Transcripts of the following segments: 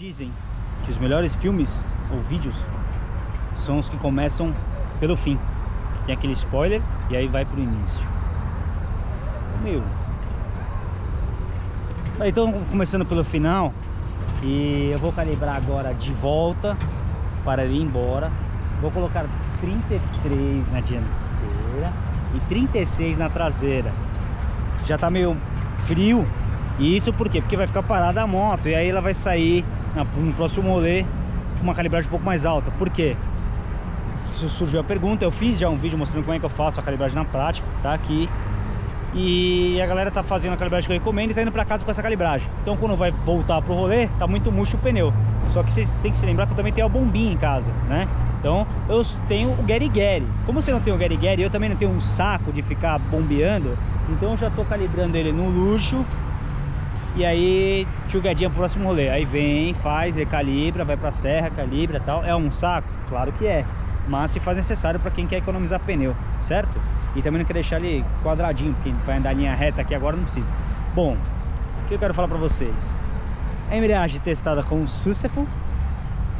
Dizem que os melhores filmes ou vídeos são os que começam pelo fim. Tem aquele spoiler e aí vai pro início. Meu. Então, começando pelo final, e eu vou calibrar agora de volta para ir embora. Vou colocar 33 na dianteira e 36 na traseira. Já tá meio frio. E isso por quê? Porque vai ficar parada a moto e aí ela vai sair no próximo rolê com uma calibragem um pouco mais alta. Por quê? Surgiu a pergunta, eu fiz já um vídeo mostrando como é que eu faço a calibragem na prática, tá aqui. E a galera tá fazendo a calibragem que eu recomendo e tá indo pra casa com essa calibragem. Então quando vai voltar pro rolê, tá muito murcho o pneu. Só que vocês têm que se lembrar que eu também tenho a bombinha em casa, né? Então eu tenho o Gary Gary. Como você não tem o Gary Gary, eu também não tenho um saco de ficar bombeando. Então eu já tô calibrando ele no luxo. E aí, tchugadinha pro próximo rolê. Aí vem, faz, recalibra, vai pra serra, calibra e tal. É um saco? Claro que é. Mas se faz necessário para quem quer economizar pneu, certo? E também não quer deixar ele quadradinho, porque vai andar linha reta aqui agora não precisa. Bom, o que eu quero falar para vocês? A embreagem testada com o Successful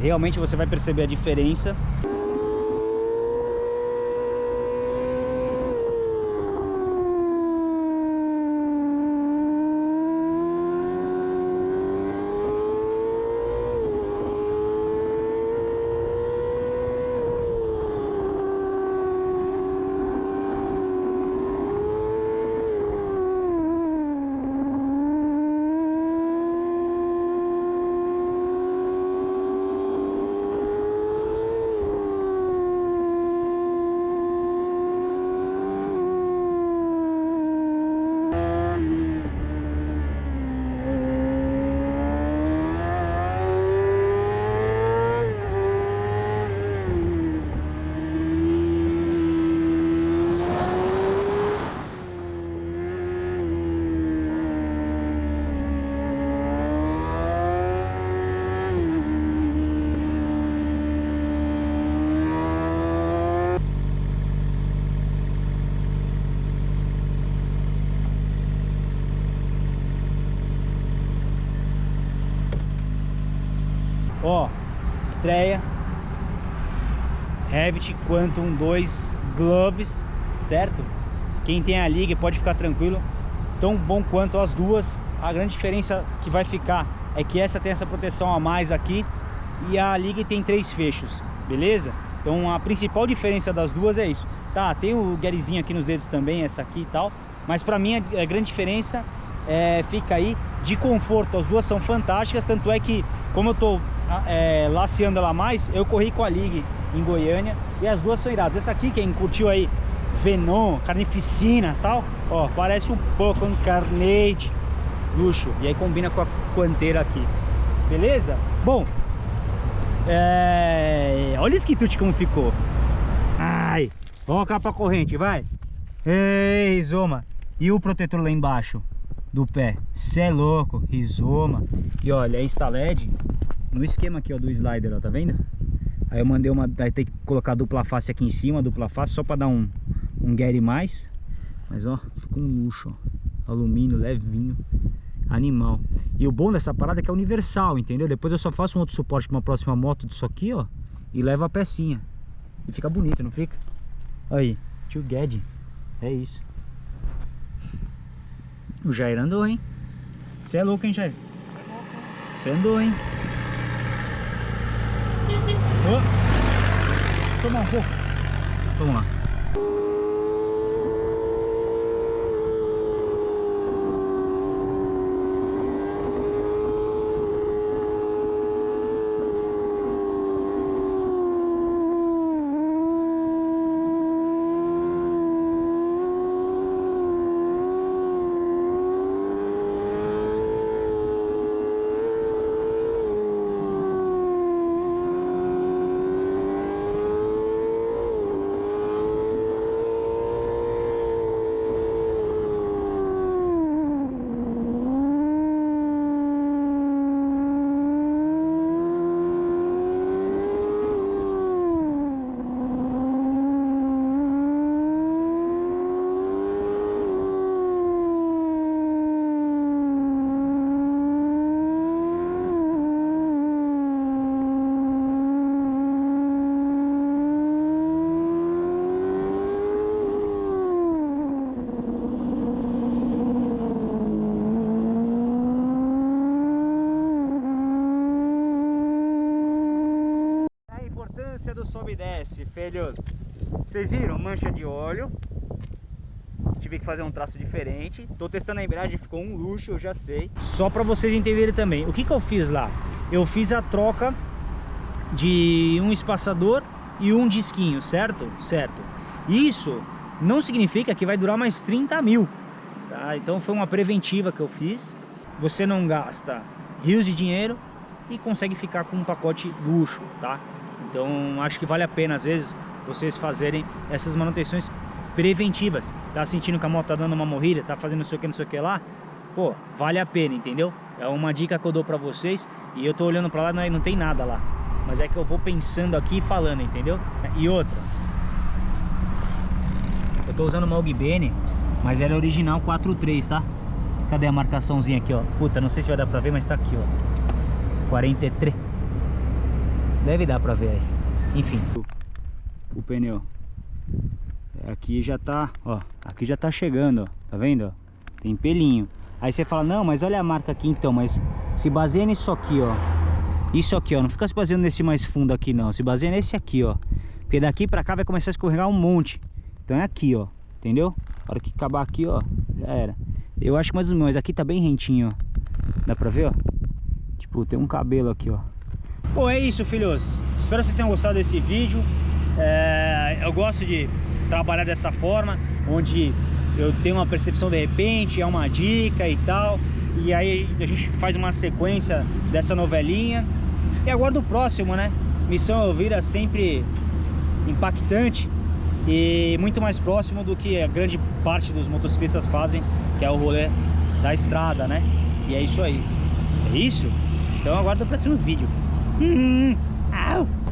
realmente você vai perceber a diferença Ó, estreia. Revit Quantum 2 Gloves, certo? Quem tem a liga pode ficar tranquilo. Tão bom quanto as duas. A grande diferença que vai ficar é que essa tem essa proteção a mais aqui. E a liga tem três fechos, beleza? Então a principal diferença das duas é isso. Tá, tem o Garyzinho aqui nos dedos também, essa aqui e tal. Mas pra mim a grande diferença é, fica aí de conforto. As duas são fantásticas, tanto é que como eu tô é, laceando ela mais, eu corri com a Ligue em Goiânia e as duas são iradas. Essa aqui, quem curtiu aí Venom, Carnificina tal, ó, parece um pouco um Carnage luxo. E aí combina com a Quanteira aqui, beleza? Bom, é... olha o esquitute como ficou. Ai, vamos cá pra corrente, vai. Ei, Rizoma. E o protetor lá embaixo do pé? Cê é louco, Rizoma. E olha, a Instaled no esquema aqui ó, do slider, ó, tá vendo? Aí eu mandei uma, vai ter que colocar dupla face aqui em cima, dupla face, só pra dar um, um Gary mais. Mas ó, ficou um luxo, ó. Alumínio, levinho, animal. E o bom dessa parada é que é universal, entendeu? Depois eu só faço um outro suporte pra uma próxima moto disso aqui, ó. E levo a pecinha. E fica bonito, não fica? Aí, tio Ged. É isso. O Jair andou, hein? Você é louco, hein, Jair? Você andou, hein? Oh. Toma um pouco. Vamos lá. Importância do sobe e desce, filhos. Vocês viram? Mancha de óleo. Tive que fazer um traço diferente. Tô testando a embreagem, ficou um luxo, eu já sei. Só para vocês entenderem também. O que que eu fiz lá? Eu fiz a troca de um espaçador e um disquinho, certo? Certo. Isso não significa que vai durar mais 30 mil. Tá? Então foi uma preventiva que eu fiz. Você não gasta rios de dinheiro e consegue ficar com um pacote luxo, tá? Então acho que vale a pena às vezes vocês fazerem essas manutenções preventivas. Tá sentindo que a moto tá dando uma morrida, tá fazendo não sei o que, não sei o que lá? Pô, vale a pena, entendeu? É uma dica que eu dou pra vocês e eu tô olhando pra lá, não, não tem nada lá. Mas é que eu vou pensando aqui e falando, entendeu? E outra. Eu tô usando uma Ogbene, mas ela é original 4.3, tá? Cadê a marcaçãozinha aqui, ó? Puta, não sei se vai dar pra ver, mas tá aqui, ó. 43. Deve dar pra ver aí. Enfim. O pneu. Aqui já tá, ó. Aqui já tá chegando, ó. Tá vendo? Tem pelinho. Aí você fala, não, mas olha a marca aqui então. Mas se baseia nisso aqui, ó. Isso aqui, ó. Não fica se baseando nesse mais fundo aqui, não. Se baseia nesse aqui, ó. Porque daqui pra cá vai começar a escorregar um monte. Então é aqui, ó. Entendeu? A hora que acabar aqui, ó. Já era. Eu acho mais ou menos. Aqui tá bem rentinho, ó. Dá pra ver, ó? Tipo, tem um cabelo aqui, ó. Bom, é isso, filhos. Espero que vocês tenham gostado desse vídeo. É, eu gosto de trabalhar dessa forma, onde eu tenho uma percepção de repente, é uma dica e tal. E aí a gente faz uma sequência dessa novelinha. E aguardo o próximo, né? Missão Elvira sempre impactante e muito mais próximo do que a grande parte dos motociclistas fazem, que é o rolê da estrada, né? E é isso aí. É isso? Então aguardo o próximo vídeo. Mm-hmm. Ow!